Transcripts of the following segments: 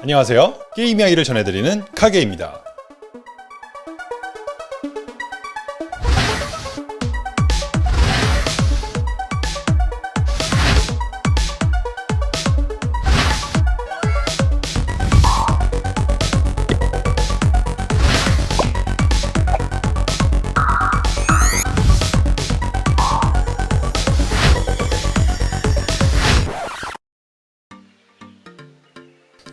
안녕하세요. 게임 이야기를 전해드리는 카게입니다.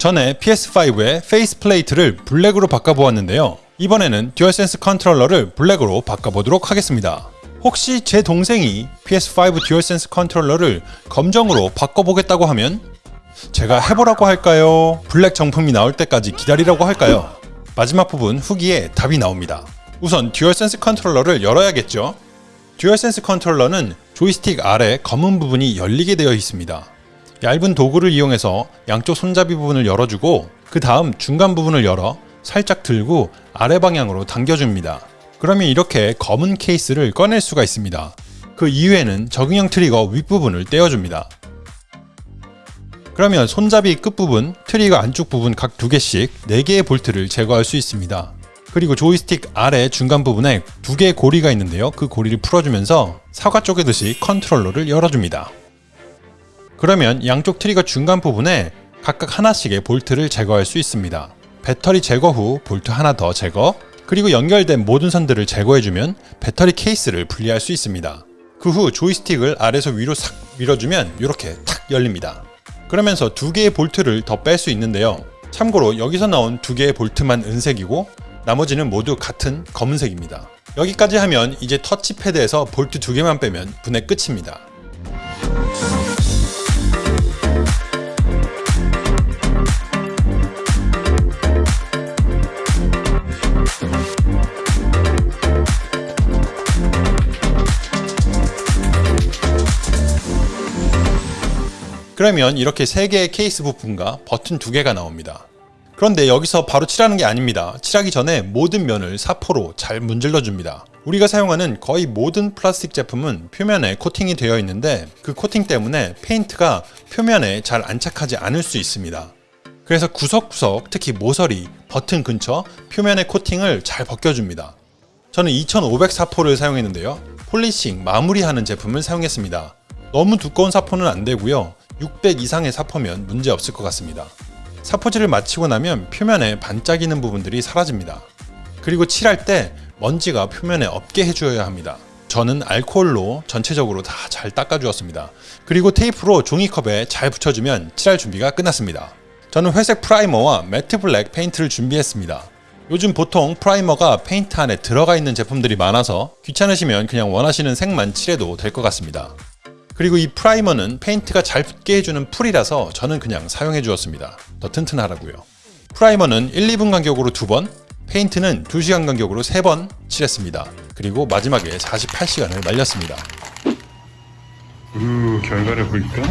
전에 PS5의 face plate를 블랙으로 바꿔보았는데요. 이번에는 DualSense 컨트롤러를 블랙으로 바꿔보도록 하겠습니다. 혹시 제 동생이 PS5 DualSense 컨트롤러를 검정으로 바꿔보겠다고 하면 제가 해보라고 할까요? 블랙 정품이 나올 때까지 기다리라고 할까요? 마지막 부분 후기에 답이 나옵니다. 우선 DualSense 컨트롤러를 열어야겠죠? DualSense 컨트롤러는 조이스틱 아래 검은 부분이 열리게 되어 있습니다. 얇은 도구를 이용해서 양쪽 손잡이 부분을 열어주고 그 다음 중간 부분을 열어 살짝 들고 아래 방향으로 당겨줍니다. 그러면 이렇게 검은 케이스를 꺼낼 수가 있습니다. 그 이후에는 적응형 트리거 윗부분을 떼어줍니다. 그러면 손잡이 끝부분, 트리거 안쪽 부분 각 두 개씩 4개의 볼트를 제거할 수 있습니다. 그리고 조이스틱 아래 중간 부분에 두 개의 고리가 있는데요. 그 고리를 풀어주면서 사과 쪼개듯이 컨트롤러를 열어줍니다. 그러면 양쪽 트리거 중간 부분에 각각 하나씩의 볼트를 제거할 수 있습니다. 배터리 제거 후 볼트 하나 더 제거, 그리고 연결된 모든 선들을 제거해주면 배터리 케이스를 분리할 수 있습니다. 그 후 조이스틱을 아래서 위로 싹 밀어주면 이렇게 탁 열립니다. 그러면서 두 개의 볼트를 더 뺄 수 있는데요. 참고로 여기서 나온 두 개의 볼트만 은색이고 나머지는 모두 같은 검은색입니다. 여기까지 하면 이제 터치패드에서 볼트 두 개만 빼면 분해 끝입니다. 그러면 이렇게 3개의 케이스 부품과 버튼 2개가 나옵니다. 그런데 여기서 바로 칠하는 게 아닙니다. 칠하기 전에 모든 면을 사포로 잘 문질러 줍니다. 우리가 사용하는 거의 모든 플라스틱 제품은 표면에 코팅이 되어 있는데 그 코팅 때문에 페인트가 표면에 잘 안착하지 않을 수 있습니다. 그래서 구석구석 특히 모서리, 버튼 근처 표면의 코팅을 잘 벗겨줍니다. 저는 2500 사포를 사용했는데요. polishing, 마무리하는 제품을 사용했습니다. 너무 두꺼운 사포는 안 되고요. 600 이상의 사포면 문제 없을 것 같습니다. 사포질을 마치고 나면 표면에 반짝이는 부분들이 사라집니다. 그리고 칠할 때 먼지가 표면에 없게 해주어야 합니다. 저는 알코올로 전체적으로 다 잘 닦아주었습니다. 그리고 테이프로 종이컵에 잘 붙여주면 칠할 준비가 끝났습니다. 저는 회색 프라이머와 matte black 페인트를 준비했습니다. 요즘 보통 프라이머가 페인트 안에 들어가 있는 제품들이 많아서 귀찮으시면 그냥 원하시는 색만 칠해도 될 것 같습니다. 그리고 이 프라이머는 페인트가 잘 붙게 해주는 풀이라서 저는 그냥 사용해 주었습니다. 더 튼튼하라고요. 프라이머는 1, 2분 간격으로 2번, 페인트는 2시간 간격으로 3번 칠했습니다. 그리고 마지막에 48시간을 말렸습니다. 우, 결과를 볼까?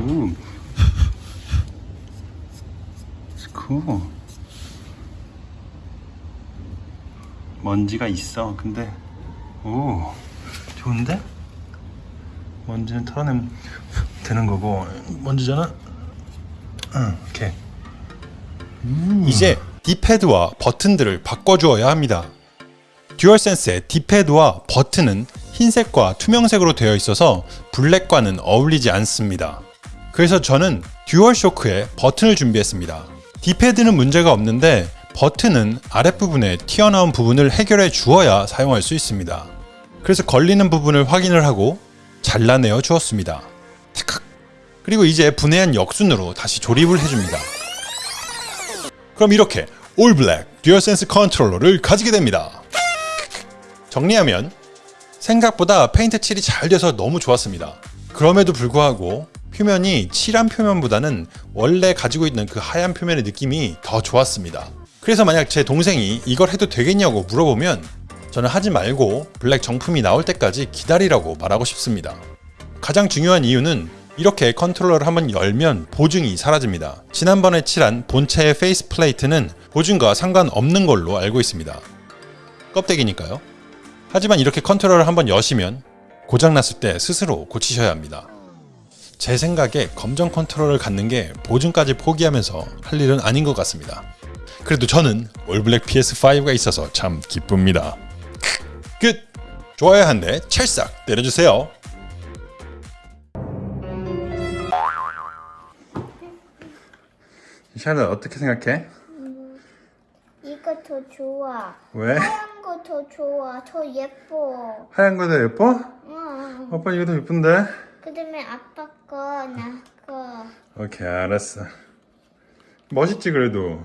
우. 그 먼지가 있어. 근데 오 좋은데? 먼지는 털어내면 되는 거고 먼지잖아 응, 이렇게 음. 이제 디패드와 버튼들을 바꿔주어야 합니다. 듀얼센스의 디패드와 버튼은 흰색과 투명색으로 되어 있어서 블랙과는 어울리지 않습니다. 그래서 저는 DualShock에 버튼을 준비했습니다. D-pad는 문제가 없는데 버튼은 아랫부분에 튀어나온 부분을 해결해 주어야 사용할 수 있습니다. 그래서 걸리는 부분을 확인을 하고 잘라내어 주었습니다. 그리고 이제 분해한 역순으로 다시 조립을 해줍니다. 그럼 이렇게 all black DualSense 컨트롤러를 가지게 됩니다. 정리하면 생각보다 페인트 칠이 잘 돼서 너무 좋았습니다. 그럼에도 불구하고 표면이 칠한 표면보다는 원래 가지고 있는 그 하얀 표면의 느낌이 더 좋았습니다. 그래서 만약 제 동생이 이걸 해도 되겠냐고 물어보면 저는 하지 말고 블랙 정품이 나올 때까지 기다리라고 말하고 싶습니다. 가장 중요한 이유는 이렇게 컨트롤러를 한번 열면 보증이 사라집니다. 지난번에 칠한 본체의 face plate는 보증과 상관없는 걸로 알고 있습니다. 껍데기니까요. 하지만 이렇게 컨트롤러를 한번 여시면 고장났을 때 스스로 고치셔야 합니다. 제 생각에 검정 컨트롤을 갖는 게 보증까지 포기하면서 할 일은 아닌 것 같습니다. 그래도 저는 올블랙 PS5가 있어서 참 기쁩니다. 끝! 좋아요 한 대 찰싹 때려주세요. 샬롯 어떻게 생각해? 이거 더 좋아. 왜? 하얀 거 더 좋아. 더 예뻐. 하얀 거 더 예뻐? 응. 아빠 이거 더 예쁜데? 그다음에 아빠 거, 나 거. 오케이 알았어. 멋있지 그래도.